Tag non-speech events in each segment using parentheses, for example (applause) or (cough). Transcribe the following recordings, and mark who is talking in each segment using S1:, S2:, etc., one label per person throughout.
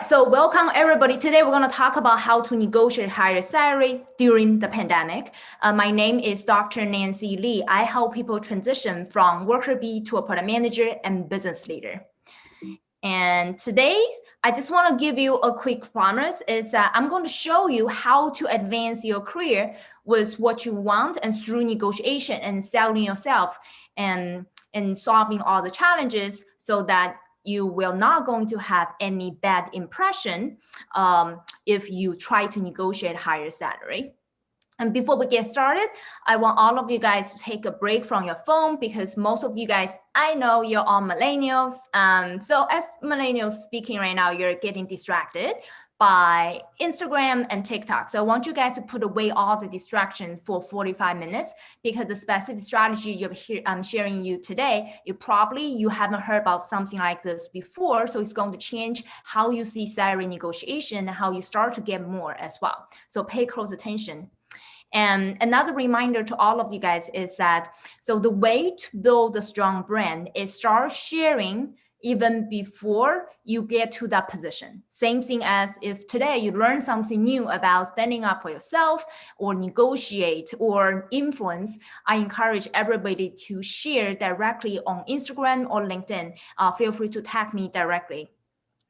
S1: right, so welcome everybody. Today we're going to talk about how to negotiate higher salaries during the pandemic. Uh, my name is Dr. Nancy Li. I help people transition from worker bee to a product manager and business leader. And today, I just want to give you a quick promise is that I'm going to show you how to advance your career with what you want and through negotiation and selling yourself and, and solving all the challenges so that you will not going to have any bad impression um, if you try to negotiate higher salary. And before we get started, I want all of you guys to take a break from your phone because most of you guys, I know you're all millennials. Um, so as millennials speaking right now, you're getting distracted by Instagram and TikTok. So I want you guys to put away all the distractions for 45 minutes because the specific strategy you're sharing you today, you probably, you haven't heard about something like this before. So it's going to change how you see salary negotiation and how you start to get more as well. So pay close attention. And another reminder to all of you guys is that, so the way to build a strong brand is start sharing even before you get to that position. Same thing as if today you learn something new about standing up for yourself or negotiate or influence, I encourage everybody to share directly on Instagram or LinkedIn. Uh, feel free to tag me directly.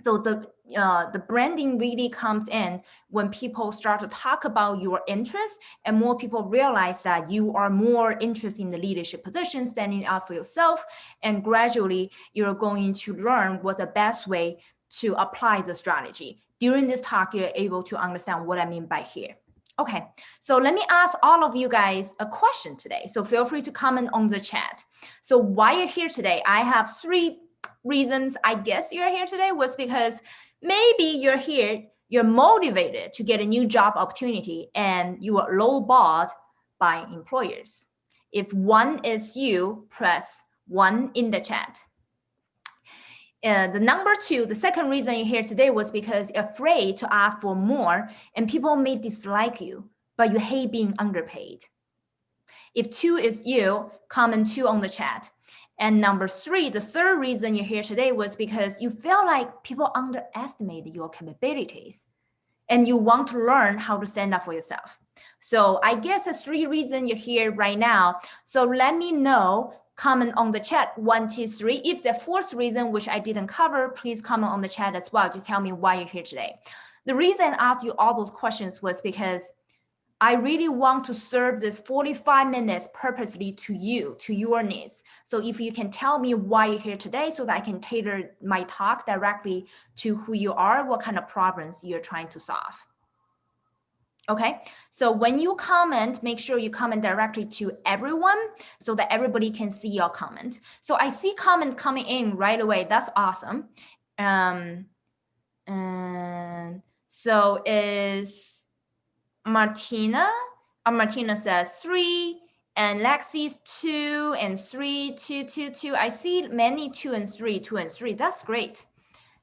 S1: So the uh, the branding really comes in when people start to talk about your interests and more people realize that you are more interested in the leadership position, standing up for yourself, and gradually you're going to learn what's the best way to apply the strategy. During this talk, you're able to understand what I mean by here. Okay, so let me ask all of you guys a question today. So feel free to comment on the chat. So why you're here today, I have three reasons I guess you're here today was because maybe you're here, you're motivated to get a new job opportunity and you are lowballed by employers. If one is you, press one in the chat. Uh, the number two, the second reason you're here today was because you're afraid to ask for more and people may dislike you, but you hate being underpaid. If two is you, comment two on the chat. And number three, the third reason you're here today was because you feel like people underestimate your capabilities and you want to learn how to stand up for yourself. So I guess the three reasons you're here right now. So let me know, comment on the chat, one, two, three. If the fourth reason, which I didn't cover, please comment on the chat as well. Just tell me why you're here today. The reason I asked you all those questions was because I really want to serve this 45 minutes purposely to you, to your needs. So if you can tell me why you're here today so that I can tailor my talk directly to who you are, what kind of problems you're trying to solve. Okay, so when you comment, make sure you comment directly to everyone so that everybody can see your comment. So I see comment coming in right away. That's awesome. Um, and so is Martina. Uh, Martina says three, and Lexi's two and three, two, two, two. I see many two and three, two and three. That's great.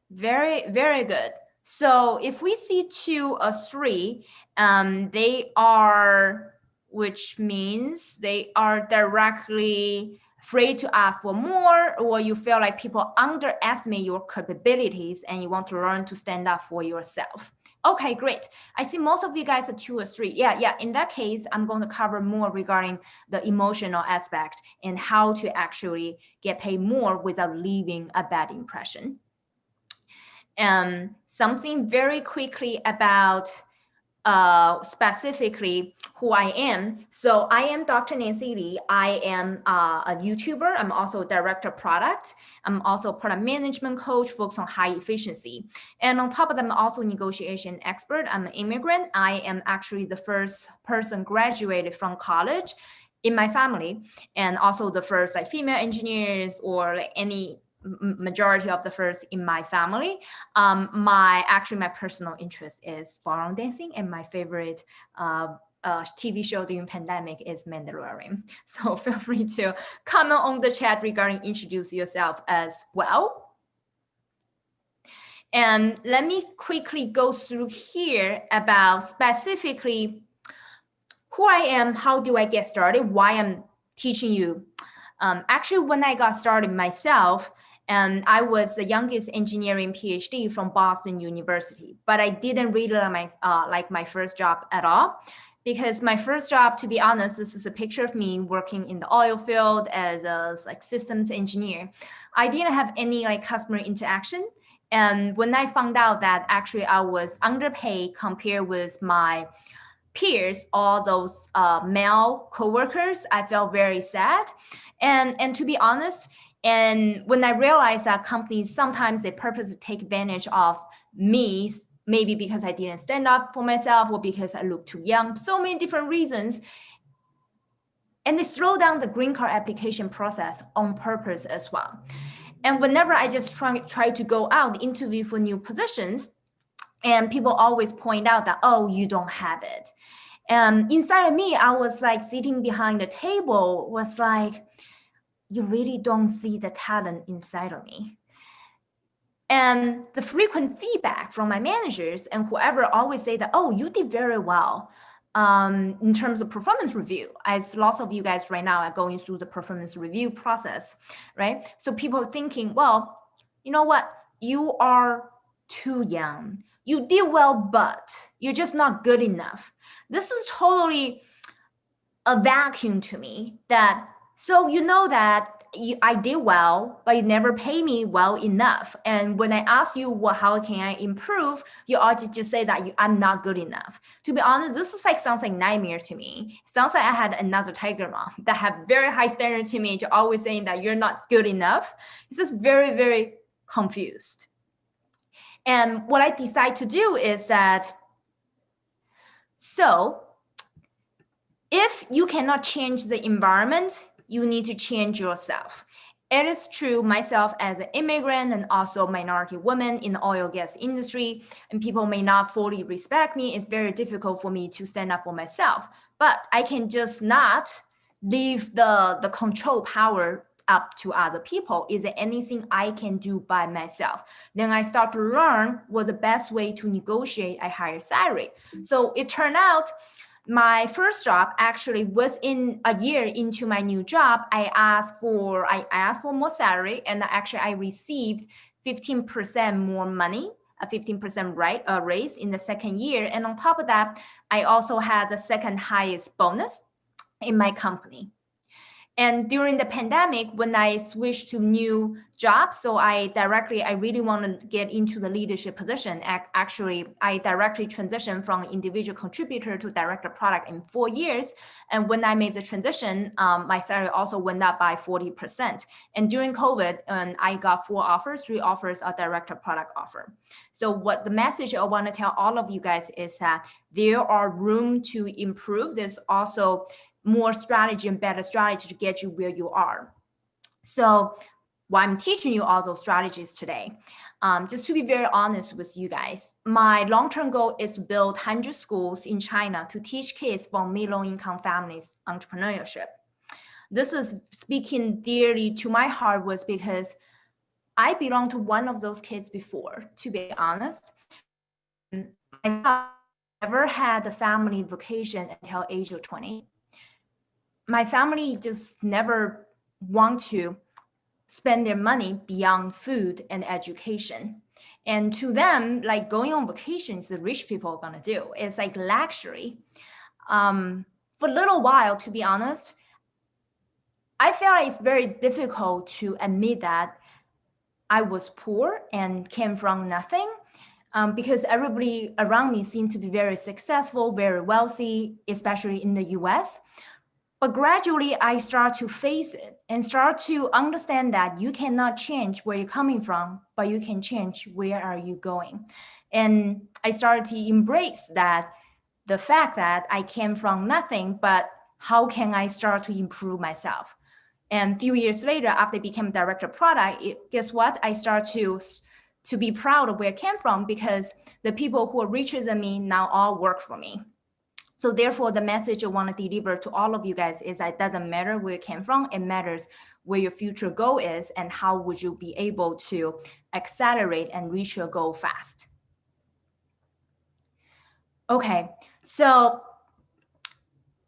S1: Very, very good. So if we see two or three, um, they are, which means they are directly afraid to ask for more, or you feel like people underestimate your capabilities and you want to learn to stand up for yourself. Okay, great. I see most of you guys are two or three. Yeah, yeah. In that case, I'm going to cover more regarding the emotional aspect and how to actually get paid more without leaving a bad impression. Um, something very quickly about uh, specifically who I am. So I am Dr. Nancy Li. I am uh, a YouTuber. I'm also director of product. I'm also product management coach focused on high efficiency. And on top of that, I'm also negotiation expert. I'm an immigrant. I am actually the first person graduated from college in my family and also the first like female engineers or like any majority of the first in my family. Um, my actually my personal interest is ballroom dancing, and my favorite uh, uh, TV show during pandemic is Mandalorian. (laughs) So feel free to comment on the chat regarding introduce yourself as well. And let me quickly go through here about specifically who I am, how do I get started, why I'm teaching you. Um, actually, when I got started myself, And I was the youngest engineering PhD from Boston University, but I didn't really like my, uh, like my first job at all because my first job, to be honest, this is a picture of me working in the oil field as a like systems engineer. I didn't have any like customer interaction. And when I found out that actually I was underpaid compared with my peers, all those uh, male coworkers, I felt very sad. And, and to be honest, and when I realized that companies sometimes they purposely take advantage of me maybe because I didn't stand up for myself or because I look too young, so many different reasons. And they slow down the green card application process on purpose as well. And whenever I just try, try to go out, interview for new positions, and people always point out that, oh, you don't have it. And inside of me, I was like sitting behind the table was like, you really don't see the talent inside of me. And the frequent feedback from my managers and whoever always say that, oh, you did very well um, in terms of performance review, as lots of you guys right now are going through the performance review process, right? So people are thinking, well, you know what? You are too young. You did well, but you're just not good enough. This is totally a vacuum to me that, so you know that you, I did well, but you never pay me well enough. And when I ask you, well, how can I improve? You always just say that you, I'm not good enough. To be honest, this is like sounds like nightmare to me. sounds like I had another tiger mom (laughs) that have very high standard to me, to always saying that you're not good enough. It's just very, very confused. And what I decide to do is that, so if you cannot change the environment, you need to change yourself. It is true myself as an immigrant and also minority woman in the oil gas industry, and people may not fully respect me. It's very difficult for me to stand up for myself, but I can just not leave the, the control power up to other people. Is there anything I can do by myself? Then I start to learn what's the best way to negotiate a higher salary. So it turned out my first job actually within a year into my new job, I asked for I asked for more salary and actually I received 15% more money, a 15% right, uh, raise in the second year. And on top of that, I also had the second highest bonus in my company. And during the pandemic, when I switched to new jobs, so I directly, I really want to get into the leadership position. Actually, I directly transitioned from individual contributor to director product in four years. And when I made the transition, um, my salary also went up by 40%. And during COVID, um, I got four offers, three offers are director product offer. So what the message I want to tell all of you guys is that there are room to improve. There's also more strategy and better strategy to get you where you are. So why I'm teaching you all those strategies today. Um, just to be very honest with you guys, my long-term goal is to build 100 schools in China to teach kids from middle income families entrepreneurship. This is speaking dearly to my heart was because I belong to one of those kids before, to be honest. I never had a family vacation until age of 20 my family just never want to spend their money beyond food and education. And to them, like going on vacations, the rich people are gonna do. It's like luxury. Um, for a little while, to be honest, I felt like it's very difficult to admit that I was poor and came from nothing um, because everybody around me seemed to be very successful, very wealthy, especially in the US. But gradually, I start to face it and start to understand that you cannot change where you're coming from, but you can change where are you going. And I started to embrace that the fact that I came from nothing, but how can I start to improve myself? And a few years later, after I became director of product, it, guess what? I start to to be proud of where I came from because the people who are richer than me now all work for me. So therefore, the message I want to deliver to all of you guys is that it doesn't matter where you came from, it matters where your future goal is and how would you be able to accelerate and reach your goal fast. Okay, so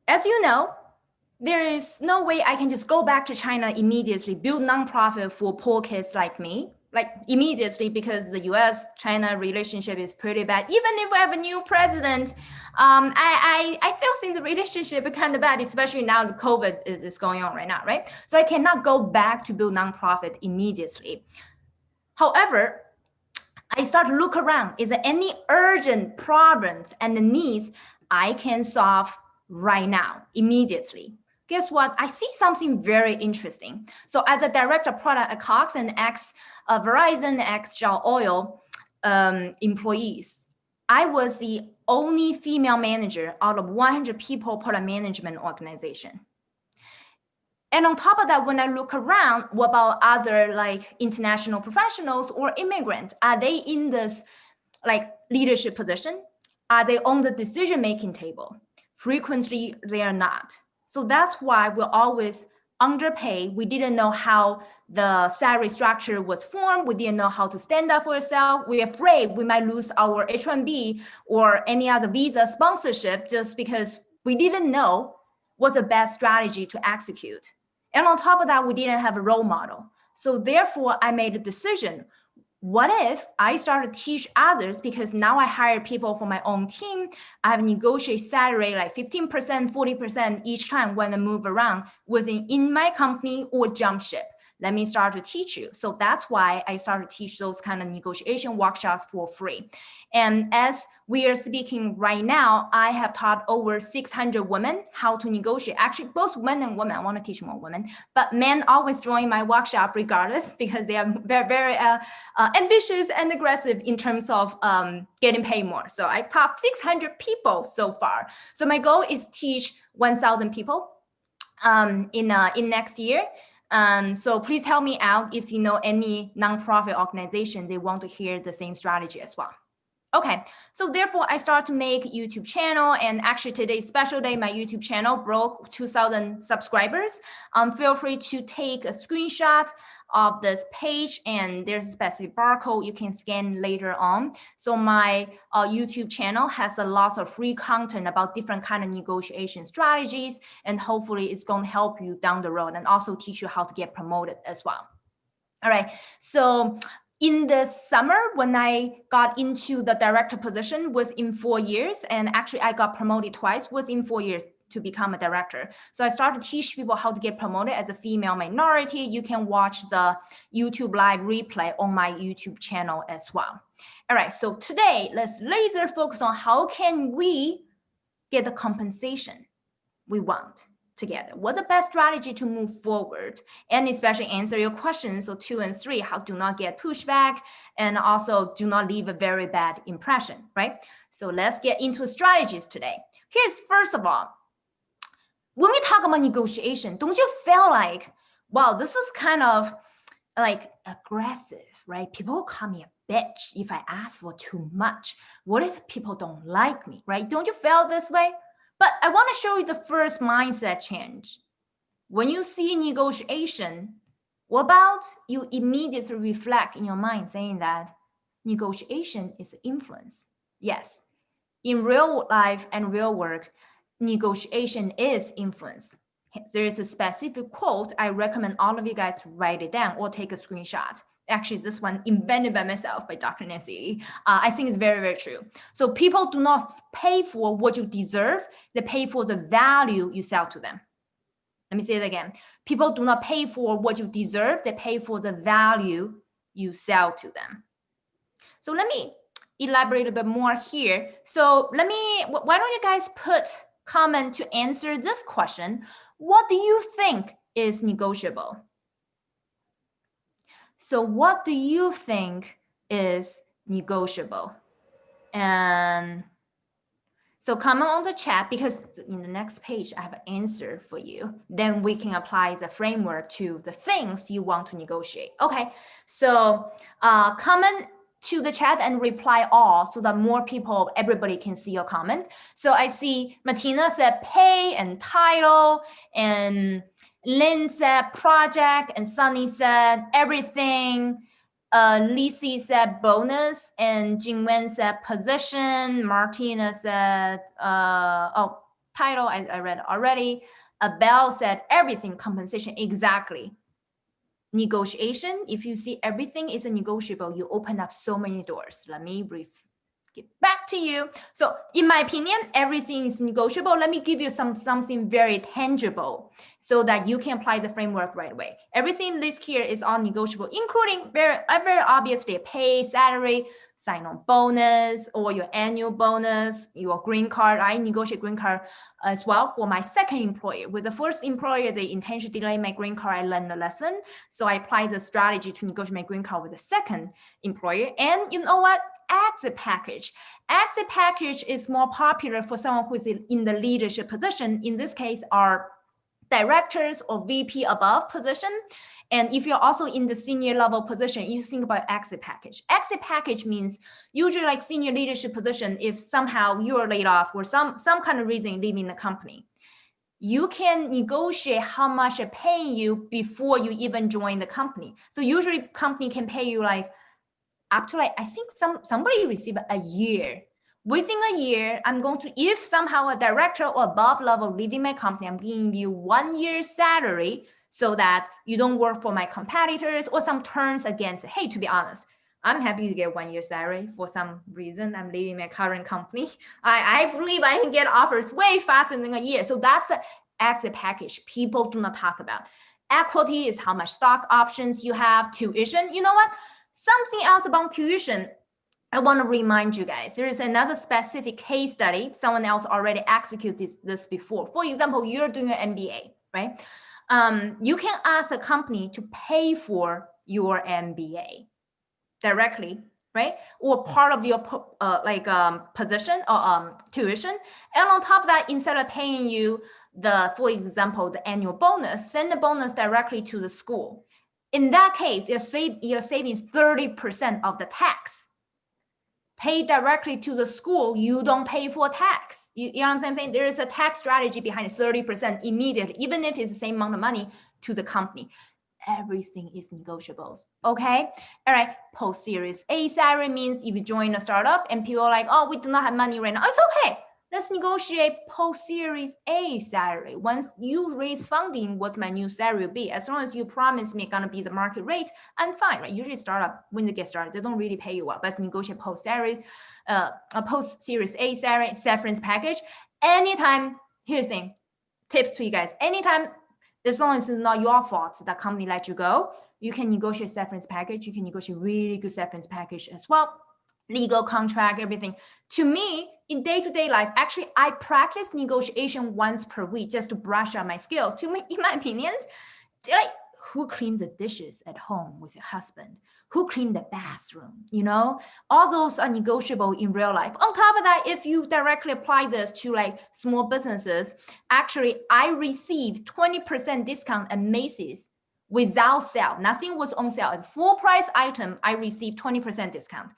S1: as you know, there is no way I can just go back to China immediately, build nonprofit for poor kids like me, like immediately because the US China relationship is pretty bad. Even if we have a new president, um, I, I, I still think the relationship is kind of bad, especially now the COVID is, is going on right now, right? So I cannot go back to build nonprofit immediately. However, I start to look around. Is there any urgent problems and the needs I can solve right now, immediately? Guess what? I see something very interesting. So as a director product at Cox and ex uh, Verizon, ex Shell Oil um, employees, I was the only female manager out of 100 people product management organization. And on top of that, when I look around, what about other like international professionals or immigrant? Are they in this like leadership position? Are they on the decision-making table? Frequently, they are not. So that's why we're always underpaid. We didn't know how the salary structure was formed. We didn't know how to stand up for ourselves. We're afraid we might lose our H-1B or any other visa sponsorship just because we didn't know what's the best strategy to execute. And on top of that, we didn't have a role model. So therefore, I made a decision. What if I start to teach others because now I hire people for my own team. I have negotiate salary like 15%, 40% each time when I move around within in my company or jump ship let me start to teach you. So that's why I started to teach those kind of negotiation workshops for free. And as we are speaking right now, I have taught over 600 women how to negotiate. Actually, both men and women, I want to teach more women, but men always join my workshop regardless (laughs) because they are very, very uh, uh, ambitious and aggressive in terms of um, getting paid more. So I taught 600 people so far. So my goal is teach 1,000 people um, in, uh, in next year. Um, so please help me out if you know any nonprofit organization, they want to hear the same strategy as well. Okay, so therefore I start to make YouTube channel and actually today's special day, my YouTube channel broke 2000 subscribers. Um, feel free to take a screenshot of this page and there's a specific barcode you can scan later on. So my uh, YouTube channel has a lot of free content about different kind of negotiation strategies and hopefully it's going to help you down the road and also teach you how to get promoted as well. All right, so in the summer when I got into the director position was in four years and actually I got promoted twice was in four years to become a director. So I started to teach people how to get promoted as a female minority. You can watch the YouTube live replay on my YouTube channel as well. All right, so today let's laser focus on how can we get the compensation we want together. What's the best strategy to move forward? And especially answer your questions. So two and three, how do not get pushback and also do not leave a very bad impression, right? So let's get into strategies today. Here's first of all, when we talk about negotiation, don't you feel like, wow, this is kind of like aggressive, right? People call me a bitch if I ask for too much. What if people don't like me, right? Don't you feel this way? But I want to show you the first mindset change. When you see negotiation, what about you immediately reflect in your mind saying that negotiation is influence? Yes, in real life and real work, negotiation is influence. There is a specific quote. I recommend all of you guys to write it down or take a screenshot. Actually, this one invented by myself by Dr. Nancy Uh, I think it's very, very true. So people do not pay for what you deserve. They pay for the value you sell to them. Let me say it again. People do not pay for what you deserve. They pay for the value you sell to them. So let me elaborate a bit more here. So let me, why don't you guys put comment to answer this question. What do you think is negotiable? So what do you think is negotiable? And so comment on the chat because in the next page, I have an answer for you. Then we can apply the framework to the things you want to negotiate. Okay, so uh, comment to the chat and reply all so that more people, everybody can see your comment. So I see Martina said pay and title and Lynn said project and Sunny said everything. Uh, Lisi said bonus and Jingwen said position. Martina said, uh, oh, title I, I read already. Abel said everything compensation exactly. Negotiation, if you see everything is a negotiable, you open up so many doors. Let me brief get back to you. So in my opinion, everything is negotiable. Let me give you some something very tangible so that you can apply the framework right away. Everything listed here is all negotiable, including very, very obviously pay, salary, sign-on bonus, or your annual bonus, your green card. I negotiate green card as well for my second employer. With the first employer, they intentionally delay my green card. I learned a lesson. So I applied the strategy to negotiate my green card with the second employer. And you know what? Exit package. Exit package is more popular for someone who's in the leadership position. In this case, are directors or VP above position. And if you're also in the senior level position, you think about exit package. Exit package means usually like senior leadership position, if somehow you are laid off or some, some kind of reason leaving the company, you can negotiate how much they're paying you before you even join the company. So usually company can pay you like up to like, I think some somebody received a year. Within a year, I'm going to, if somehow a director or above level leaving my company, I'm giving you one year salary so that you don't work for my competitors or some terms against, hey, to be honest, I'm happy to get one year salary for some reason. I'm leaving my current company. (laughs) I, I believe I can get offers way faster than a year. So that's the exit package people do not talk about. Equity is how much stock options you have, tuition. You know what? Something else about tuition, I want to remind you guys, there is another specific case study. Someone else already executed this, this before. For example, you're doing an MBA, right? Um, you can ask a company to pay for your MBA directly, right? Or part of your uh, like um, position or um, tuition. And on top of that, instead of paying you the, for example, the annual bonus, send the bonus directly to the school. In that case, you're, save, you're saving 30% of the tax. Pay directly to the school, you don't pay for tax. You, you know what I'm saying? There is a tax strategy behind 30% immediately, even if it's the same amount of money to the company. Everything is negotiables. Okay. All right. Post series A salary means if you join a startup and people are like, oh, we do not have money right now. It's okay let's negotiate post-series A salary. Once you raise funding, what's my new salary will be? As long as you promise me it's gonna be the market rate, I'm fine, right? Usually startup, when they get started, they don't really pay you well, but negotiate post-series, uh, a post-series A salary, severance package. Anytime, here's the thing, tips to you guys. Anytime, as long as it's not your fault that company let you go, you can negotiate severance package. You can negotiate really good severance package as well legal contract, everything. To me, in day-to-day -day life, actually, I practice negotiation once per week just to brush up my skills. To me, in my opinions, like who cleaned the dishes at home with your husband? Who cleaned the bathroom? You know, all those are negotiable in real life. On top of that, if you directly apply this to like small businesses, actually, I received 20% discount at Macy's without sale. Nothing was on sale. At full price item, I received 20% discount.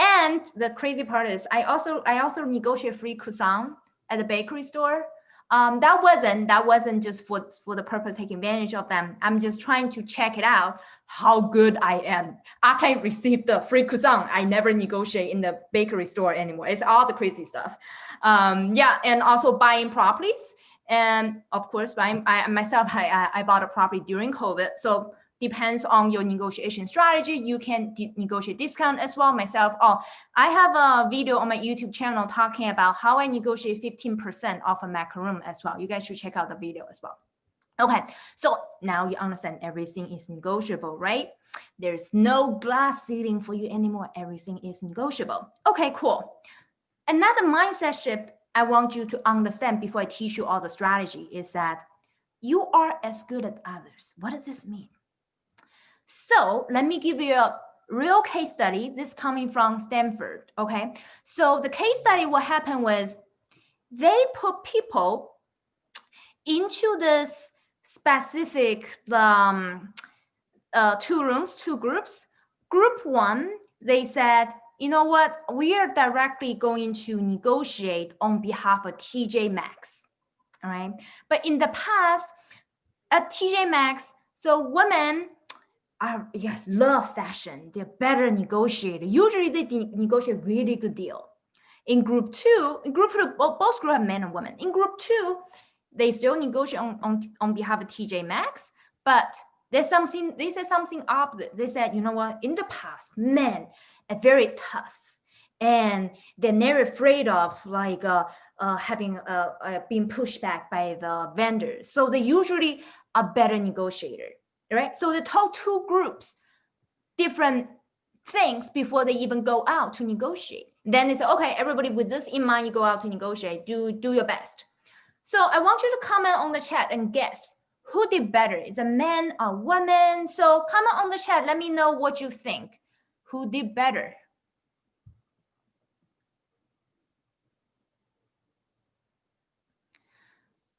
S1: And the crazy part is I also I also negotiate free croissant at the bakery store. Um, that wasn't that wasn't just for for the purpose of taking advantage of them. I'm just trying to check it out how good I am. After I received the free croissant, I never negotiate in the bakery store anymore. It's all the crazy stuff. Um, yeah, and also buying properties. And of course, buying I myself I I bought a property during COVID. So depends on your negotiation strategy. You can negotiate discount as well. Myself, oh, I have a video on my YouTube channel talking about how I negotiate 15% off a macaroon as well. You guys should check out the video as well. Okay, so now you understand everything is negotiable, right? There's no glass ceiling for you anymore. Everything is negotiable. Okay, cool. Another mindset shift I want you to understand before I teach you all the strategy is that you are as good as others. What does this mean? So let me give you a real case study. This coming from Stanford, okay? So the case study, what happened was they put people into this specific um, uh, two rooms, two groups. Group one, they said, you know what, we are directly going to negotiate on behalf of TJ Maxx, all right? But in the past, at TJ Maxx, so women are yeah love fashion. They're better negotiator. Usually they negotiate really good deal. In group two, in group two, both group have men and women. In group two, they still negotiate on, on, on behalf of TJ Maxx, but there's something, they said something opposite. They said, you know what, in the past, men are very tough and they're never afraid of like uh, uh, having uh, uh, being pushed back by the vendors. So they usually are better negotiator, right? So they told two groups different things before they even go out to negotiate. Then they say, okay, everybody with this in mind, you go out to negotiate, do, do your best. So I want you to comment on the chat and guess who did better? Is a man or woman? So comment on the chat. Let me know what you think. Who did better?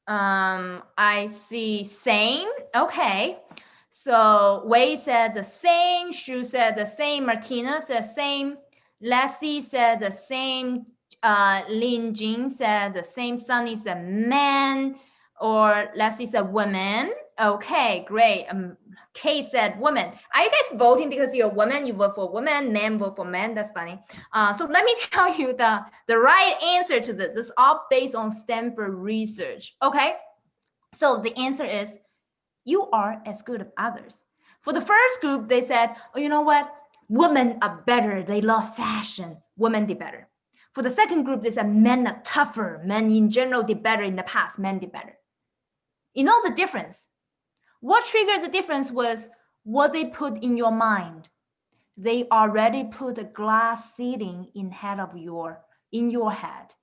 S1: Um, I see same. Okay. So Wei said the same. Shu said the same. Martina said the same. Lassie said the same. Uh, Lin Jing said the same. Sunny said man. Or Lassie said woman. Okay, great. Um, Kay said woman. Are you guys voting because you're a woman? You vote for woman, men vote for men. That's funny. Uh, so let me (laughs) tell you the, the right answer to this. This is all based on Stanford research. Okay, so the answer is you are as good as others. For the first group, they said, oh, you know what? Women are better. They love fashion. Women did better. For the second group, they said men are tougher. Men in general did better in the past. Men did better. You know the difference. What triggered the difference was what they put in your mind. They already put a glass ceiling in head of your in your head.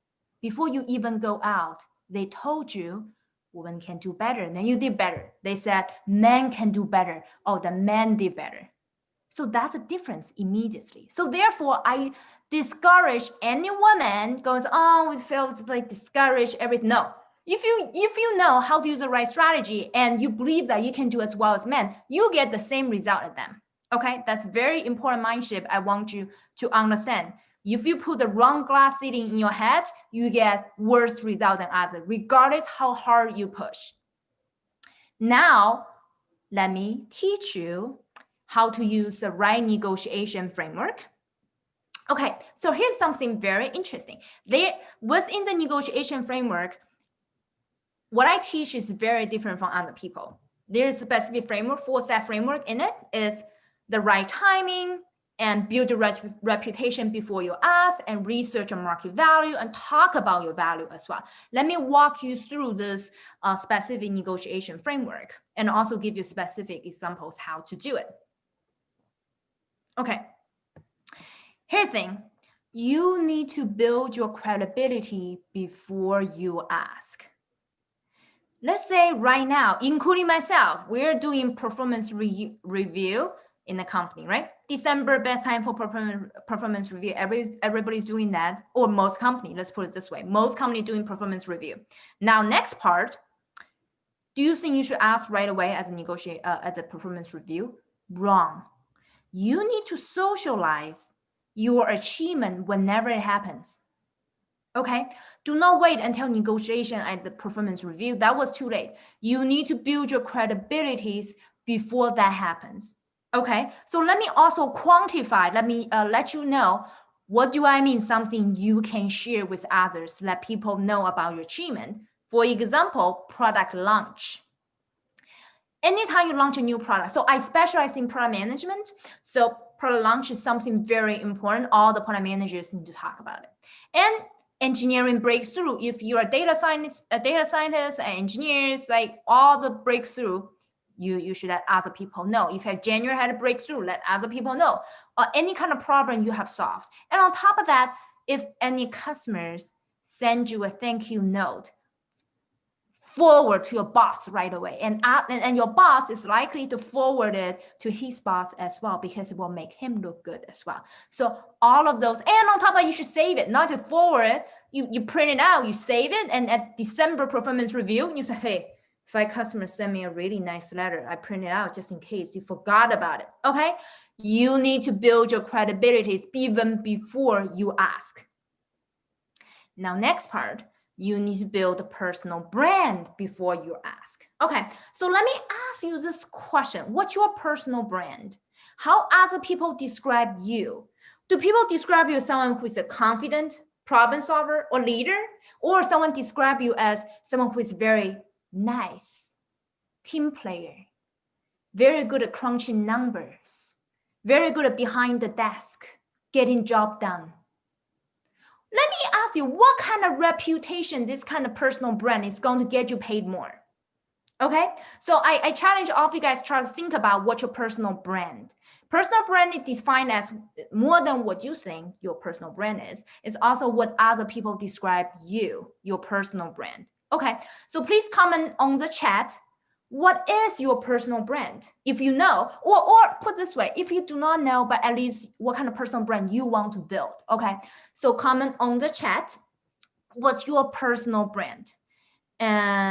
S1: Before you even go out, they told you women can do better. And then you did better. They said men can do better. Oh, the men did better. So that's a difference immediately. So therefore, I discourage any woman goes, oh, we feel like discourage everything. No, if you if you know how to use the right strategy and you believe that you can do as well as men, you get the same result as them. Okay, that's very important mind shift I want you to understand. If you put the wrong glass ceiling in your head, you get worse result than others, regardless how hard you push. Now, let me teach you how to use the right negotiation framework. Okay, so here's something very interesting. There, within the negotiation framework, what I teach is very different from other people. There's a specific framework, four step framework in it is the right timing and build a rep reputation before you ask and research your market value and talk about your value as well. Let me walk you through this uh, specific negotiation framework and also give you specific examples how to do it. Okay, here's the thing. You need to build your credibility before you ask let's say right now, including myself, we're doing performance re review in the company, right? December best time for performance performance review. Every everybody's doing that, or most company. Let's put it this way: most company doing performance review. Now, next part. Do you think you should ask right away at the negotiate uh, at the performance review? Wrong. You need to socialize your achievement whenever it happens. Okay, do not wait until negotiation at the performance review. That was too late. You need to build your credibilities before that happens. Okay, so let me also quantify, let me uh, let you know what do I mean something you can share with others, let people know about your achievement. For example, product launch. Anytime you launch a new product, so I specialize in product management. So product launch is something very important. All the product managers need to talk about it. And engineering breakthrough. If you're a data scientist, a data scientist, and engineers, like all the breakthrough, you, you should let other people know. If you January had a breakthrough, let other people know. Or any kind of problem you have solved. And on top of that, if any customers send you a thank you note, forward to your boss right away. And, uh, and, and your boss is likely to forward it to his boss as well because it will make him look good as well. So all of those, and on top of that, you should save it, not just forward it. You, you print it out, you save it, and at December performance review, you say, hey, if my customer send me a really nice letter, I print it out just in case you forgot about it, okay? You need to build your credibility even before you ask. Now, next part, you need to build a personal brand before you ask. Okay, so let me ask you this question. What's your personal brand? How other people describe you? Do people describe you as someone who is a confident, problem solver or leader, or someone describe you as someone who is very nice, team player, very good at crunching numbers, very good at behind the desk, getting job done. Let me ask you, what kind of reputation this kind of personal brand is going to get you paid more? Okay, so I, I challenge all of you guys try to think about what your personal brand. Personal brand is defined as more than what you think your personal brand is. It's also what other people describe you, your personal brand. Okay, so please comment on the chat. What is your personal brand? If you know, or, or put this way, if you do not know, but at least what kind of personal brand you want to build. Okay, so comment on the chat. What's your personal brand? And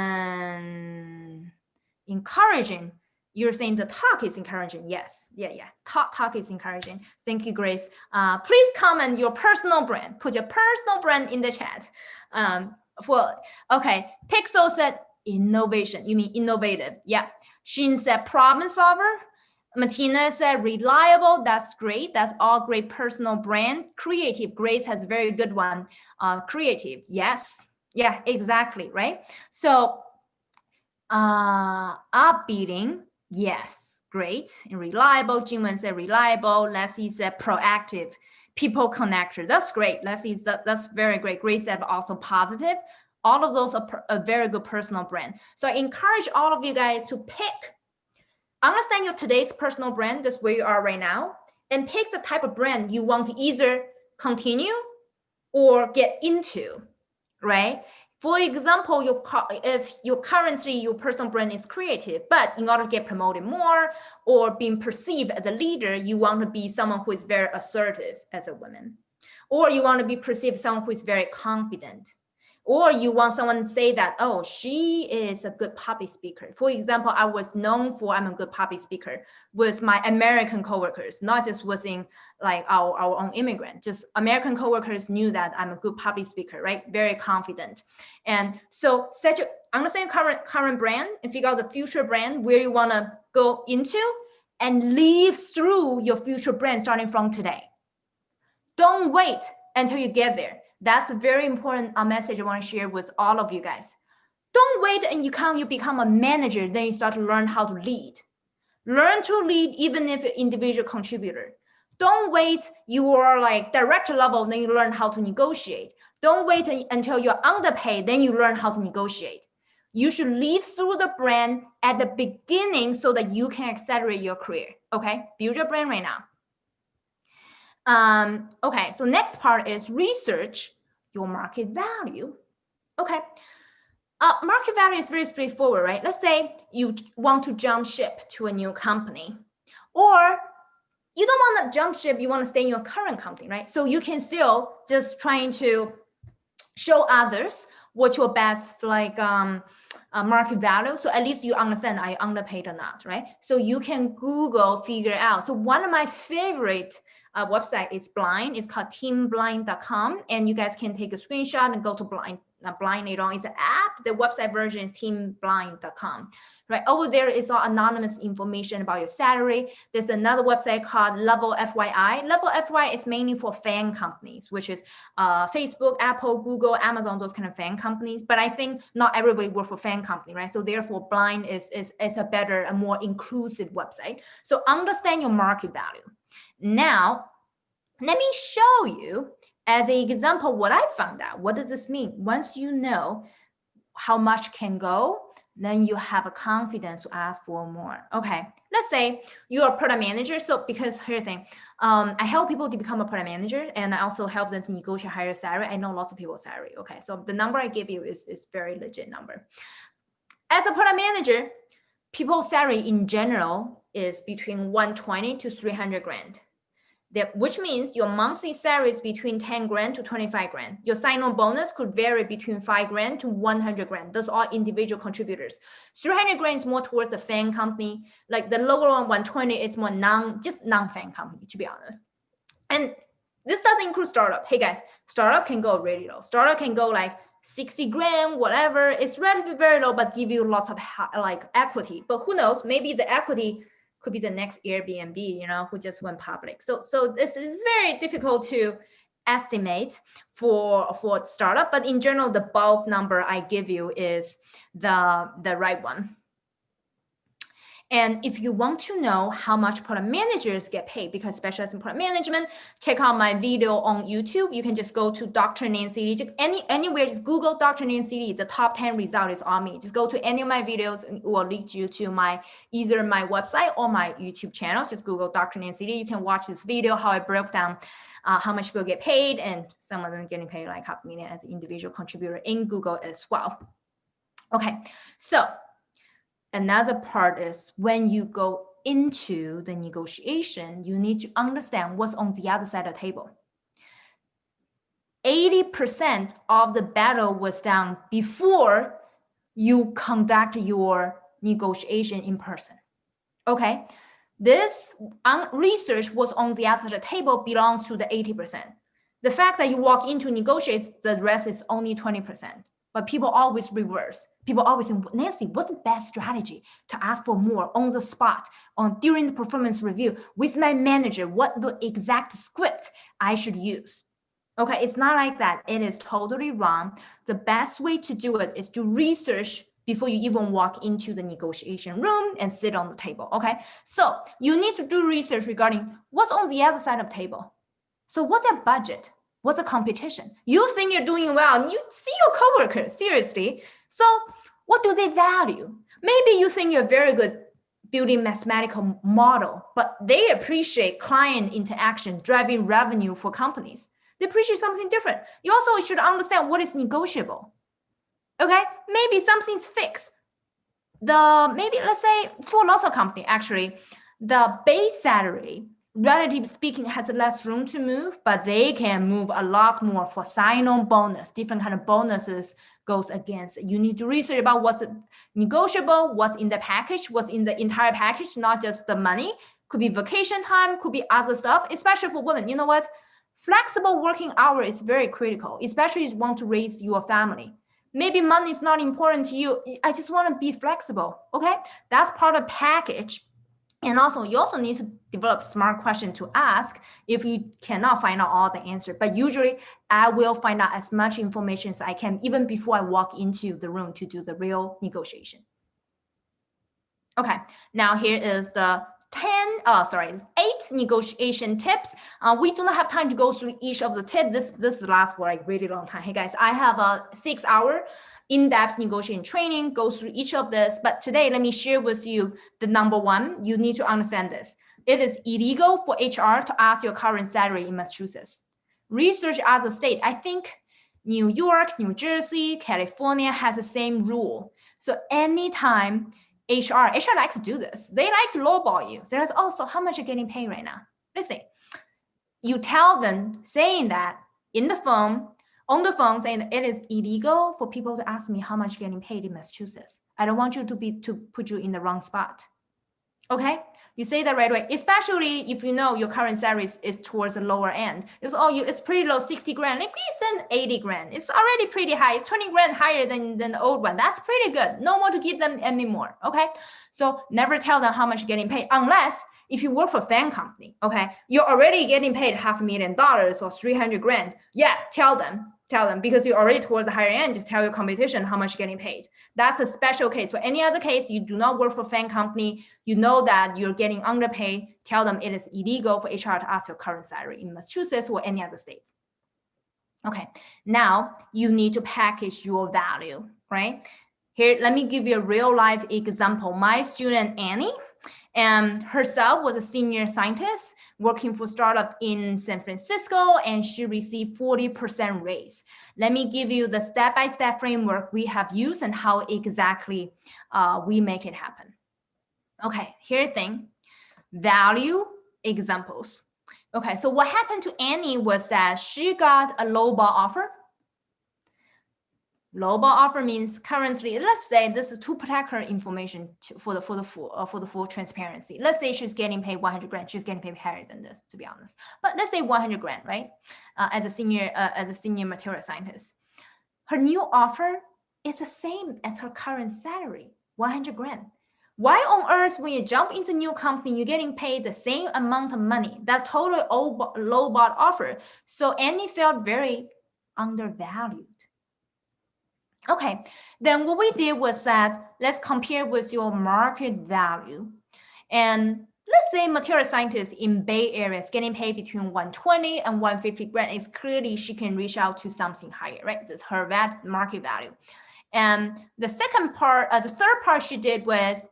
S1: encouraging you're saying the talk is encouraging. Yes, yeah, yeah. Talk, talk is encouraging. Thank you, Grace. Uh, please comment your personal brand. Put your personal brand in the chat. Um, for okay, Pixel said innovation. You mean innovative? Yeah. Shin said problem solver. Martina said reliable. That's great. That's all great personal brand. Creative. Grace has a very good one. Uh, creative. Yes. Yeah, exactly. Right. So uh, upbeating Yes, great. And reliable, Jingwen said reliable. Leslie said proactive. People connector. That's great. Leslie, that, that's very great. Great said also positive. All of those are a very good personal brand. So I encourage all of you guys to pick, understand your today's personal brand, that's where you are right now, and pick the type of brand you want to either continue or get into, right? For example, if your currently your personal brand is creative, but in order to get promoted more or being perceived as a leader, you want to be someone who is very assertive as a woman, or you want to be perceived as someone who is very confident, or you want someone to say that, oh, she is a good public speaker. For example, I was known for I'm a good public speaker with my American coworkers, not just within like our, our own immigrant, just American coworkers knew that I'm a good public speaker, right? Very confident. And so set your, I'm not understand current, current brand and figure out the future brand where you wanna go into and live through your future brand starting from today. Don't wait until you get there that's a very important uh, message I want to share with all of you guys. Don't wait and you come, you become a manager, then you start to learn how to lead. Learn to lead even if individual contributor. Don't wait, you are like director level, then you learn how to negotiate. Don't wait until you're underpaid, then you learn how to negotiate. You should lead through the brand at the beginning so that you can accelerate your career. Okay, build your brand right now. Um, okay, so next part is research your market value. Okay, uh, market value is very straightforward, right? Let's say you want to jump ship to a new company or you don't want to jump ship, you want to stay in your current company, right? So you can still just trying to show others what your best like um, uh, market value. So at least you understand I underpaid or not, right? So you can Google figure out. So one of my favorite uh, website is Blind. It's called teamblind.com. And you guys can take a screenshot and go to Blind. Uh, Blind later on. It's an app. The website version is teamblind.com. Right over there is all anonymous information about your salary. There's another website called Level FYI. Level FYI is mainly for FAANG companies, which is uh, Facebook, Apple, Google, Amazon, those kind of FAANG companies. But I think not everybody works for FAANG company, right? So therefore, Blind is, is, is a better, a more inclusive website. So understand your market value. Now, let me show you as an example what I found out. What does this mean? Once you know how much can go, then you have a confidence to ask for more. Okay, let's say you're a product manager. So because here's the thing, um, I help people to become a product manager and I also help them to negotiate higher salary. I know lots of people's salary. Okay, so the number I give you is, is very legit number. As a product manager, people's salary in general is between 120 to 300 grand that, which means your monthly salary is between 10 grand to 25 grand. Your sign-on bonus could vary between 5 grand to 100 grand. Those are individual contributors. 300 grand is more towards a FAANG company. Like the lower one, 120 is more non, just non-FAANG company, to be honest. And this doesn't include startup. Hey guys, startup can go really low. Startup can go like 60 grand, whatever. It's relatively very low, but give you lots of like equity. But who knows, maybe the equity could be the next Airbnb, you know, who just went public. So, so this is very difficult to estimate for for startup, but in general, the bulk number I give you is the the right one. And if you want to know how much product managers get paid, because specialize in product management, check out my video on YouTube. You can just go to Dr. Nancy. Just any, anywhere, just Google Dr. Nancy Li. The top 10 result is on me. Just go to any of my videos and it will lead you to my either my website or my YouTube channel. Just Google Dr. Nancy Li. You can watch this video, how I broke down uh, how much people get paid, and some of them getting paid like half a million as an individual contributor in Google as well. Okay, so another part is when you go into the negotiation, you need to understand what's on the other side of the table. 80% of the battle was done before you conduct your negotiation in person. Okay, this research was on the other side of the table belongs to the 80%. The fact that you walk into negotiate, the rest is only 20%. But people always reverse. People always say, Nancy, what's the best strategy to ask for more on the spot, on during the performance review with my manager, what the exact script I should use? Okay, it's not like that. It is totally wrong. The best way to do it is to research before you even walk into the negotiation room and sit on the table, okay? So you need to do research regarding what's on the other side of the table. So what's their budget? What's a competition? You think you're doing well, and you see your coworkers, seriously. So what do they value? Maybe you think you're very good building mathematical model, but they appreciate client interaction, driving revenue for companies. They appreciate something different. You also should understand what is negotiable. Okay, maybe something's fixed. The maybe let's say for lots of company actually, the base salary relatively speaking, has less room to move, but they can move a lot more for sign-on bonus, different kind of bonuses goes against. You need to research about what's negotiable, what's in the package, what's in the entire package, not just the money. Could be vacation time, could be other stuff, especially for women. You know what? Flexible working hour is very critical, especially if you want to raise your family. Maybe money is not important to you. I just want to be flexible. Okay, that's part of package and also, you also need to develop smart question to ask if you cannot find out all the answer. But usually, I will find out as much information as I can even before I walk into the room to do the real negotiation. Okay, now here is the 10, uh, sorry, eight negotiation tips. Uh, we do not have time to go through each of the tips. This, this lasts for like really long time. Hey guys, I have a six hour in-depth negotiation training, go through each of this. But today, let me share with you the number one. You need to understand this. It is illegal for HR to ask your current salary in Massachusetts. Research as a state, I think New York, New Jersey, California has the same rule. So anytime HR, HR likes to do this. They like to lowball you. There's also oh, how much you're getting paid right now. Listen, you tell them saying that in the phone, on the phone saying it is illegal for people to ask me how much getting paid in Massachusetts. I don't want you to be to put you in the wrong spot. Okay, you say that right away, especially if you know your current salary is, is towards the lower end. It's oh, you it's pretty low, 60 grand. Maybe it's an 80 grand. It's already pretty high. It's 20 grand higher than, than the old one. That's pretty good. No more to give them any more. Okay. So never tell them how much you're getting paid unless if you work for a FAANG company, okay, you're already getting paid half a million dollars or 300 grand. Yeah, tell them tell them because you're already towards the higher end, just tell your competition how much you're getting paid. That's a special case. For any other case, you do not work for a FAANG company, you know that you're getting underpaid, tell them it is illegal for HR to ask your current salary in Massachusetts or any other states. Okay, now you need to package your value, right? Here, let me give you a real life example. My student Annie, and herself was a senior scientist working for startup in San Francisco, and she received 40% raise. Let me give you the step-by-step -step framework we have used and how exactly uh, we make it happen. Okay, here thing, value examples. Okay, so what happened to Annie was that she got a lowball offer Lowball offer means currently, let's say this is to protect her information to, for the for the full uh, for the full transparency. Let's say she's getting paid 100 grand. She's getting paid higher than this, to be honest. But let's say 100 grand, right? Uh, as a senior uh, as a senior material scientist, her new offer is the same as her current salary, 100 grand. Why on earth, when you jump into new company, you're getting paid the same amount of money? That's totally low bought offer. So Annie felt very undervalued. Okay, then what we did was that let's compare with your market value. And let's say material scientist in Bay Area is getting paid between 120 and 150 grand. It's clearly she can reach out to something higher, right? This is her market value. And the second part, uh, the third part she did was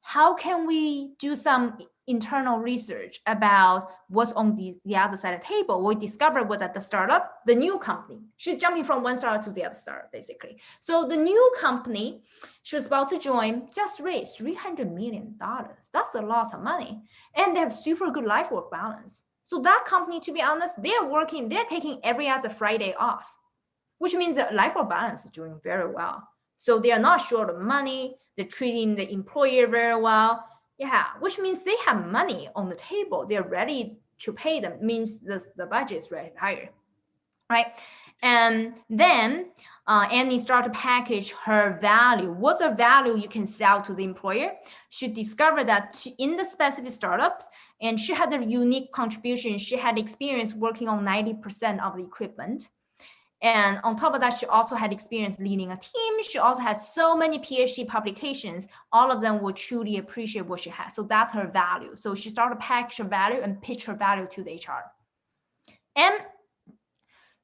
S1: how can we do some internal research about what's on the, the other side of the table. We discovered was at the startup, the new company. She's jumping from one startup to the other startup, basically. So the new company she was about to join just raised $300 million. That's a lot of money. And they have super good life work balance. So that company, to be honest, they're working, they're taking every other Friday off, which means that life work balance is doing very well. So they are not short of money. They're treating the employer very well yeah, which means they have money on the table. They're ready to pay them, means the, the budget is ready higher, right? And then uh, Annie start to package her value. What's the value you can sell to the employer? She discovered that she, in the specific startups, and she had a unique contribution. She had experience working on 90% of the equipment. And on top of that, she also had experience leading a team. She also had so many PhD publications. All of them would truly appreciate what she has. So that's her value. So she started to package her value and pitch her value to the HR. And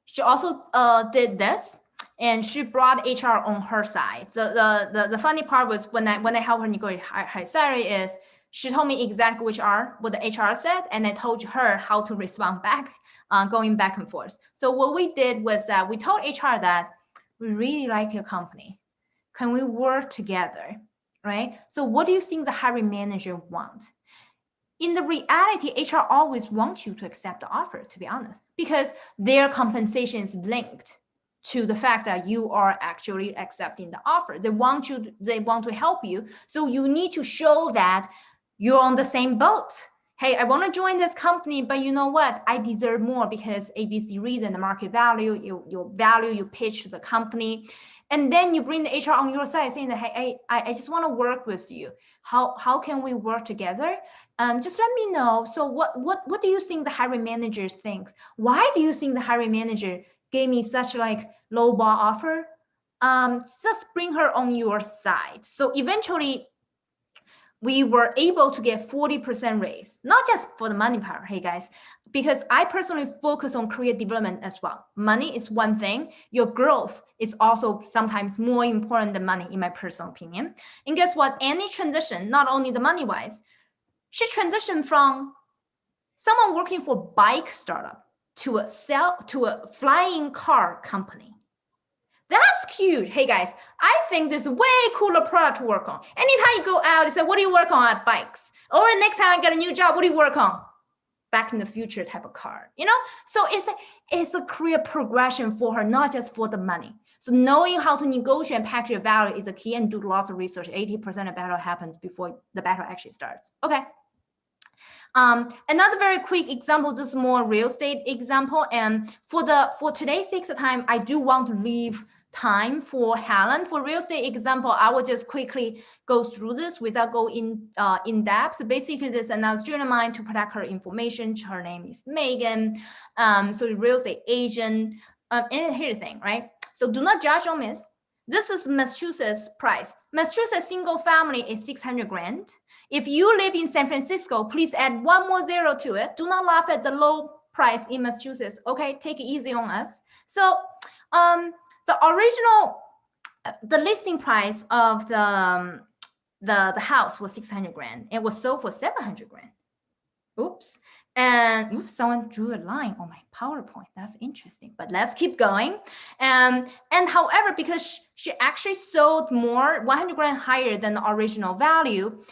S1: she also uh, did this and she brought HR on her side. So the, the, the funny part was when I, when I helped her negotiate high salary is she told me exactly which are what the HR said, and I told her how to respond back uh, going back and forth. So what we did was that we told HR that we really like your company. Can we work together, right? So what do you think the hiring manager wants? In the reality, HR always wants you to accept the offer, to be honest, because their compensation is linked to the fact that you are actually accepting the offer. They want you, they want to help you. So you need to show that you're on the same boat hey, I want to join this company, but you know what? I deserve more because ABC reason, the market value, you, your value, you pitch to the company. And then you bring the HR on your side saying that, hey, I, I just want to work with you. How, how can we work together? Um, just let me know. So what, what, what do you think the hiring manager thinks? Why do you think the hiring manager gave me such like low ball offer? Um, just bring her on your side. So eventually we were able to get 40% raise, not just for the money part, hey guys, because I personally focus on career development as well. Money is one thing. Your growth is also sometimes more important than money, in my personal opinion. And guess what? Annie transition, not only the money wise, she transitioned from someone working for bike startup to a sell to a flying car company. That's cute. Hey guys, I think this is way cooler product to work on. Anytime you go out, you say, what do you work on at bikes? Or next time I get a new job, what do you work on? Back in the future type of car, you know? So it's a, it's a career progression for her, not just for the money. So knowing how to negotiate and package your value is a key and do lots of research. 80% of battle happens before the battle actually starts. Okay. Um, another very quick example, just more real estate example. And for the for today's six time, I do want to leave time for Helen. For real estate example, I will just quickly go through this without going in, uh, in depth. So basically, this another student of mine to protect her information. Her name is Megan. Um, so the real estate agent. Um, and here's the thing, right? So do not judge or miss. This is Massachusetts price. Massachusetts single family is 600 grand. If you live in San Francisco, please add one more zero to it. Do not laugh at the low price in Massachusetts. Okay, take it easy on us. So um, the original, the listing price of the, um, the, the house was 600 grand. It was sold for 700 grand. Oops. And oops, someone drew a line on my PowerPoint. That's interesting, but let's keep going. Um, and however, because she actually sold more, 100 grand higher than the original value,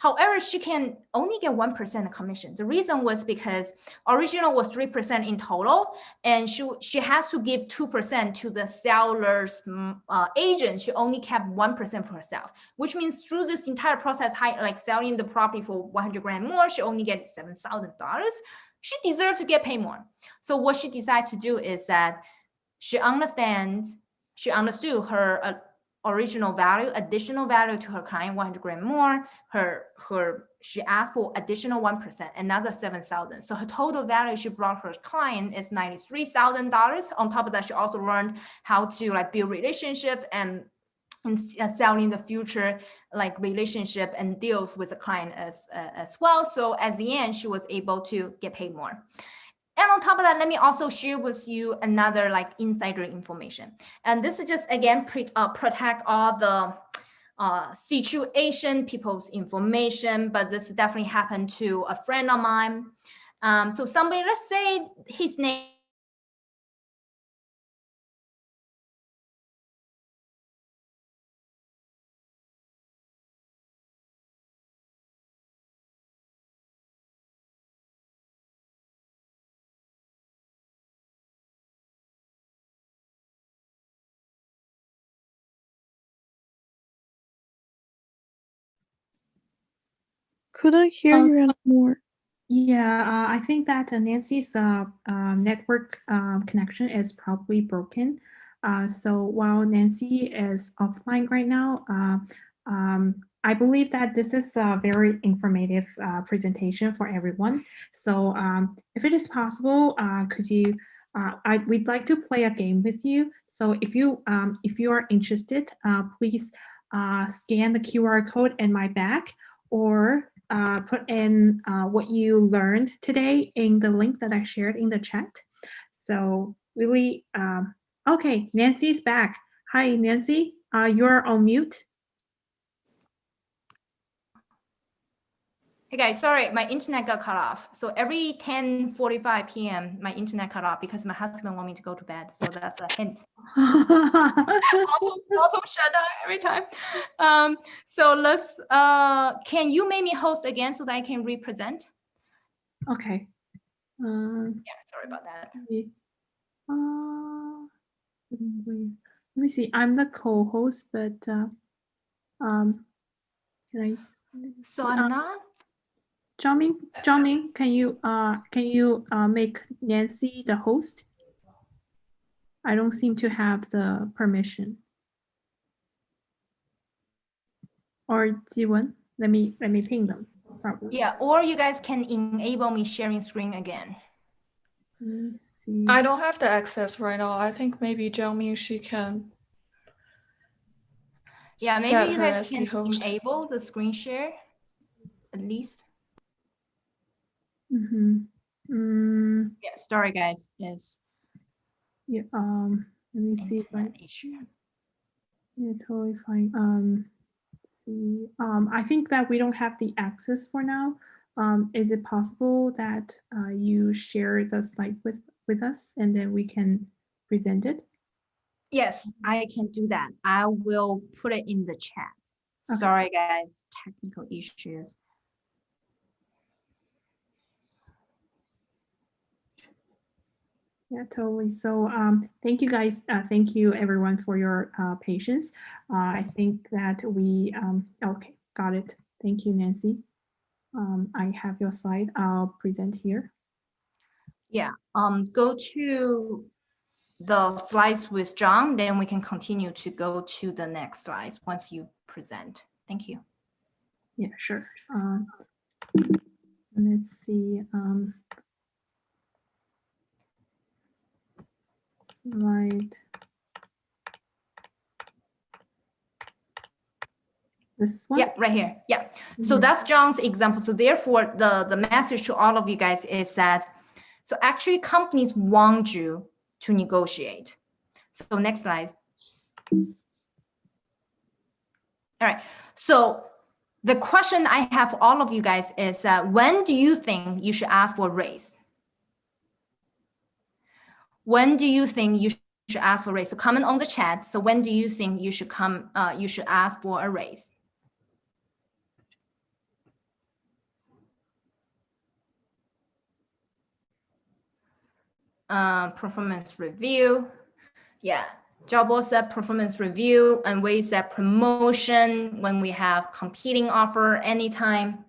S1: However, she can only get 1% commission. The reason was because original was 3% in total, and she, she has to give 2% to the seller's uh, agent. She only kept 1% for herself, which means through this entire process, like selling the property for 100 grand more, she only gets $7,000. She deserves to get paid more. So what she decided to do is that she understands, she understood her uh, original value, additional value to her client, 100 grand more. Her, her, she asked for additional 1%, another 7,000. So her total value she brought her client is $93,000. On top of that, she also learned how to like build relationship and and uh, selling the future like relationship and deals with the client as uh, as well. So at the end, she was able to get paid more. And on top of that, let me also share with you another like insider information. And this is just again pre uh, protect all the uh, situation, people's information, but this definitely happened to a friend of mine. Um, so somebody, let's say his name
S2: Couldn't hear
S3: Oh.
S2: you anymore.
S3: Yeah, uh, I think that uh, Nancy's uh, um, network um, connection is probably broken. Uh, so while Nancy is offline right now, uh, um, I believe that this is a very informative uh, presentation for everyone. So um, if it is possible, uh, could you, uh, I, we'd like to play a game with you. So if you, um, if you are interested, uh, please uh, scan the QR code in my back or uh, put in uh, what you learned today in the link that I shared in the chat. So really, um, okay, Nancy's back. Hi, Nancy, uh, you're on mute.
S1: Hey guys, sorry, my internet got cut off. So every 10:45 p.m., my internet cut off because my husband want me to go to bed. So that's a hint. (laughs) auto, auto shut down every time. Um, so let's, uh, can you make me host again so that I can represent?
S3: okay. Um,
S1: Yeah, sorry about that.
S3: uh, let me see, I'm the co-host, but uh, um, can I?
S1: So I'm not,
S3: Jiaming, Jiaming, can you, uh, can you, uh, make Nancy the host? I don't seem to have the permission. Or Jiwon, let me, let me ping them, probably.
S1: yeah, or you guys can enable me sharing screen again.
S3: Let me see.
S2: I don't have the access right now. I think maybe Jiangming, she can.
S1: Yeah, maybe you guys can
S2: host.
S1: enable the screen share at least.
S3: Mhm. Mm,
S1: Yeah, sorry guys, yes.
S3: yeah, um, let me see if I,
S1: issue.
S3: yeah, totally fine. Um, let's see, um, I think that we don't have the access for now. Um, is it possible that, uh, you share the slide with, with us and then we can present it?
S1: Yes, I can do that. I will put it in the chat.
S3: Okay.
S1: Sorry, guys, technical issues.
S3: Yeah, totally. So um, thank you guys. Uh, thank you everyone for your uh, patience. Uh, I think that we, um, okay, got it. Thank you, Nancy. Um, I have your slide. I'll present here.
S1: Yeah, um, go to the slides with John, then we can continue to go to the next slides once you present. Thank you.
S3: Yeah, sure. Um, let's see. Slide. This one?
S1: Yeah, right here. Yeah. So
S3: Mhm.
S1: that's John's example. So therefore, the, the message to all of you guys is that, so actually companies want you to negotiate. So next slide. All right. So the question I have for all of you guys is, uh, when do you think you should ask for a raise? When do you think you should ask for a raise? So comment on the chat. So when do you think you should come, uh, you should ask for a raise? uh, performance review. Yeah, job said performance review and we said promotion when we have competing offer anytime.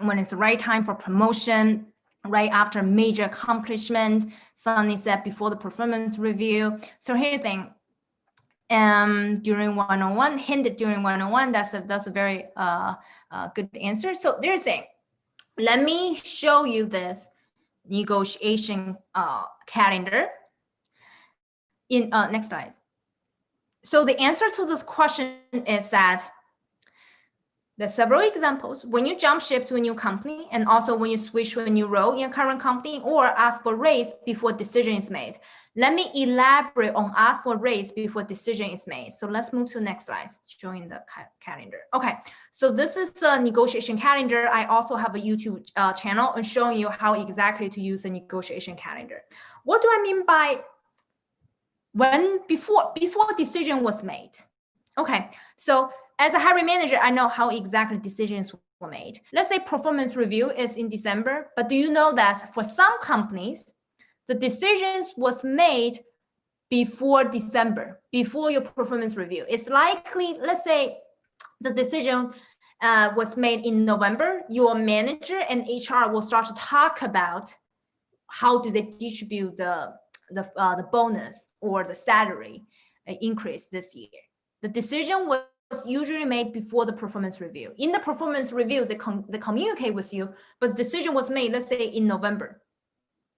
S1: When it's the right time for promotion, right after major accomplishment. Sunny said before the performance review. So here's the thing. Um, during one-on-one, hinted during one-on-one, that's a, that's a very uh, uh, good answer. So they're saying, let me show you this negotiation uh, calendar. In uh, next slide. So the answer to this question is that there's several examples. When you jump ship to a new company and also when you switch to a new role in a current company or ask for raise before decision is made. Let me elaborate on ask for raise before decision is made. So let's move to the next slide, showing the ca calendar. Okay, so this is the negotiation calendar. I also have a YouTube uh, channel and showing you how exactly to use the negotiation calendar. What do I mean by when before before decision was made? Okay, so as a hiring manager, I know how exactly decisions were made. Let's say performance review is in December, but do you know that for some companies, the decisions was made before December, before your performance review. It's likely, let's say the decision uh, was made in November, your manager and HR will start to talk about how do they distribute the, the, uh, the bonus or the salary uh, increase this year. The decision was usually made before the performance review. In the performance review, they, they communicate with you, but the decision was made, let's say in November.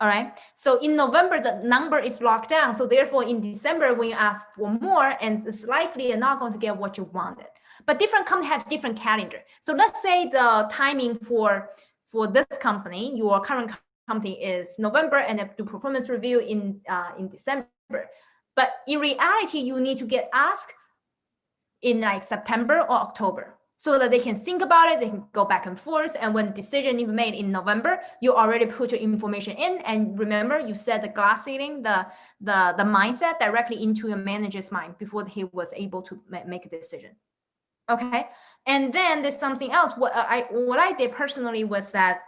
S1: All right. So in November, the number is locked down. So therefore, in December, when you ask for more, and it's likely you're not going to get what you wanted. But different companies have different calendar. So let's say the timing for for this company, your current company is November, and do performance review in uh, in December. But in reality, you need to get asked in like September or October so that they can think about it, they can go back and forth. And when decision is made in November, you already put your information in. And remember, you set the glass ceiling, the, the, the mindset directly into your manager's mind before he was able to make a decision. Okay. And then there's something else. What uh, I, what I did personally was that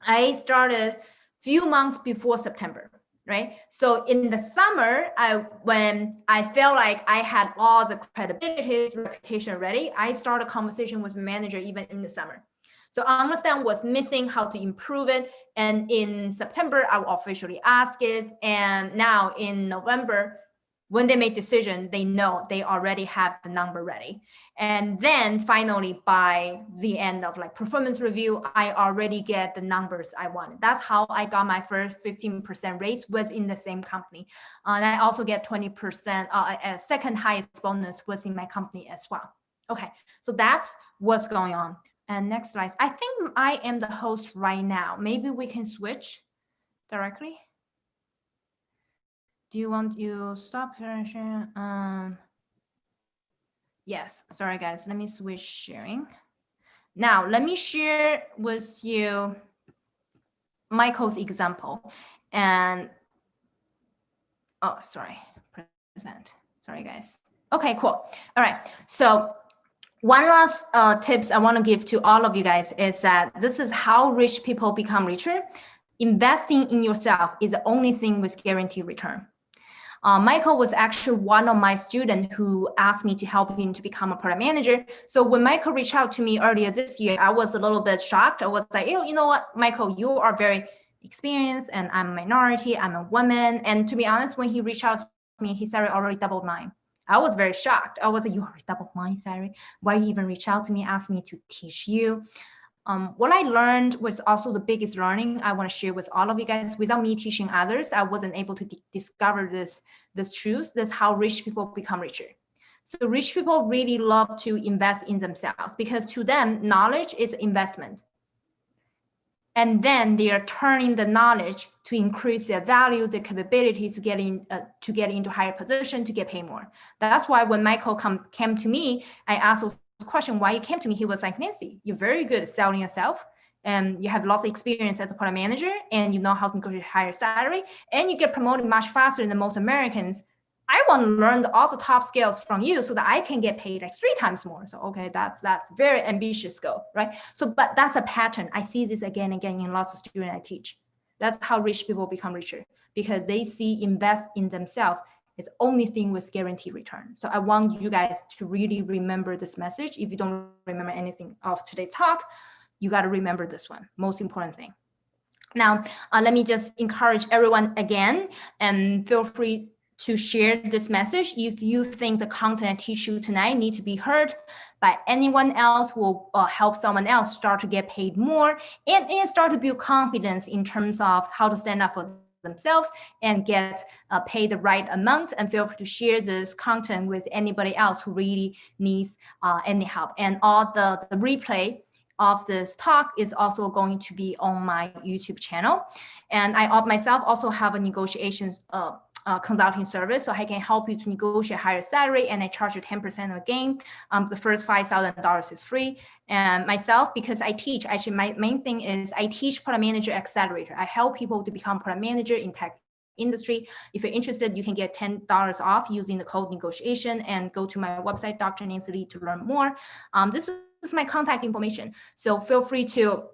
S1: I started few months before September right? So in the summer, I when I felt like I had all the credibility, reputation ready, I started a conversation with manager even in the summer. So I understand what's missing, how to improve it. And in September, I will officially ask it. And now in November, when they make decision, they know they already have the number ready. And then finally, by the end of like performance review, I already get the numbers I wanted. That's how I got my first 15% raise was in the same company. Uh, and I also get 20%, uh, a second highest bonus was in my company as well. Okay, so that's what's going on. And next slide. I think I am the host right now. Maybe we can switch directly do you want you stop sharing? Um, yes, sorry guys, let me switch sharing. Now, let me share with you Michael's example and, oh, sorry, present. Sorry, guys. Okay, cool. All right. So one last uh, tips I want to give to all of you guys is that this is how rich people become richer. Investing in yourself is the only thing with guaranteed return. Uh, Michael was actually one of my students who asked me to help him to become a product manager. So when Michael reached out to me earlier this year, I was a little bit shocked. I was like, oh, you know what, Michael, you are very experienced and I'm a minority, I'm a woman. And to be honest, when he reached out to me, his salary already doubled mine. I was very shocked. I was like, you already doubled mine, salary. Why you even reach out to me, ask me to teach you? Um, what I learned was also the biggest learning I want to share with all of you guys. Without me teaching others, I wasn't able to discover this, this truth. That's how rich people become richer. So rich people really love to invest in themselves because to them, knowledge is investment. And then they are turning the knowledge to increase their value, their capability to get in, uh, to get into higher position, to get paid more. That's why when Michael come, came to me, I asked question why you came to me, he was like, Nancy, you're very good at selling yourself. And you have lots of experience as a product manager and you know how to negotiate higher salary and you get promoted much faster than most Americans. I want to learn all the top skills from you so that I can get paid like three times more. So, okay, that's that's very ambitious goal, right? So, but that's a pattern. I see this again and again in lots of students I teach. That's how rich people become richer because they see invest in themselves it's only thing with guaranteed return. So I want you guys to really remember this message. If you don't remember anything of today's talk, you got to remember this one, most important thing. Now, uh, let me just encourage everyone again and feel free to share this message if you think the content I teach you tonight need to be heard by anyone else who will uh, help someone else start to get paid more and, and start to build confidence in terms of how to stand up for themselves and get uh, paid the right amount and feel free to share this content with anybody else who really needs uh, any help and all the, the replay of this talk is also going to be on my YouTube channel. And I myself also have a negotiations uh, uh, consulting service, so I can help you to negotiate higher salary and I charge you 10% again. Um, the first $5,000 is free. And myself, because I teach, actually my main thing is I teach product manager accelerator. I help people to become product manager in tech industry. If you're interested, you can get $10 off using the code negotiation and go to my website, Dr. Nancy Li to learn more. Um, this is my contact information. So feel free to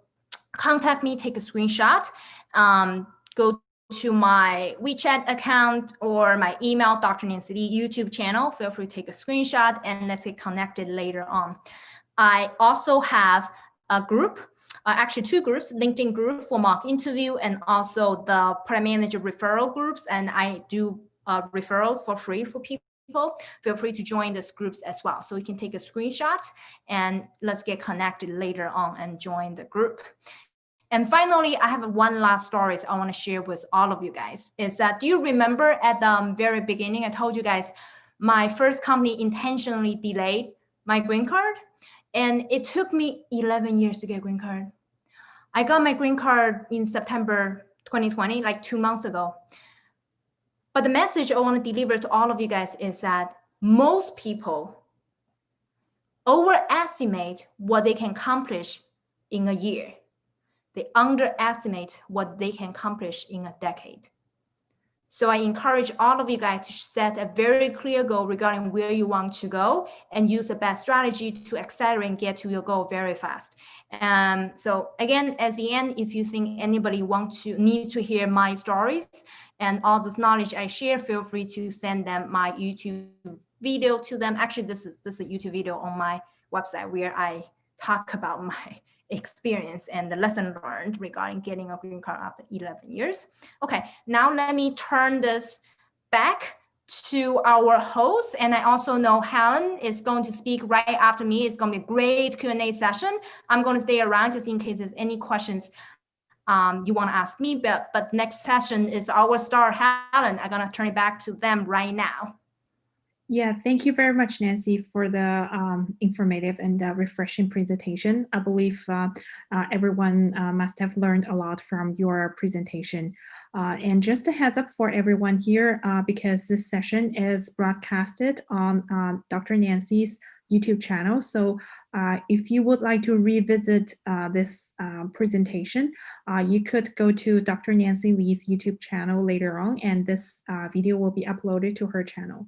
S1: contact me, take a screenshot, um, go to my WeChat account or my email, Dr. Nancy Li YouTube channel. Feel free to take a screenshot and let's get connected later on. I also have a group, uh, actually two groups, LinkedIn group for mock interview and also the product manager referral groups. And I do uh, referrals for free for people feel free to join these groups as well. So we can take a screenshot and let's get connected later on and join the group. And finally, I have one last story I want to share with all of you guys is that do you remember at the um, very beginning, I told you guys my first company intentionally delayed my green card and it took me 11 years to get green card. I got my green card in September 2020, like two months ago. But the message I want to deliver to all of you guys is that most people overestimate what they can accomplish in a year. They underestimate what they can accomplish in a decade. So I encourage all of you guys to set a very clear goal regarding where you want to go and use the best strategy to accelerate and get to your goal very fast. Um, so again, at the end, if you think anybody want to need to hear my stories and all this knowledge I share, feel free to send them my YouTube video to them. Actually, this is this is a YouTube video on my website where I talk about my experience and the lesson learned regarding getting a green card after 11 years. Okay, now let me turn this back to our host. And I also know Helen is going to speak right after me. It's going to be a great Q&A session. I'm going to stay around just in case there's any questions um, you want to ask me, but, but next session is our star Helen. I'm going to turn it back to them right now.
S3: Yeah, thank you very much, Nancy, for the um, informative and uh, refreshing presentation. I believe uh, uh, everyone uh, must have learned a lot from your presentation. Uh, and just a heads up for everyone here, uh, because this session is broadcasted on um, Dr. Nancy's YouTube channel. So if you would like to revisit this presentation, you could go to Dr. Nancy Li's YouTube channel later on, and this video will be uploaded to her channel.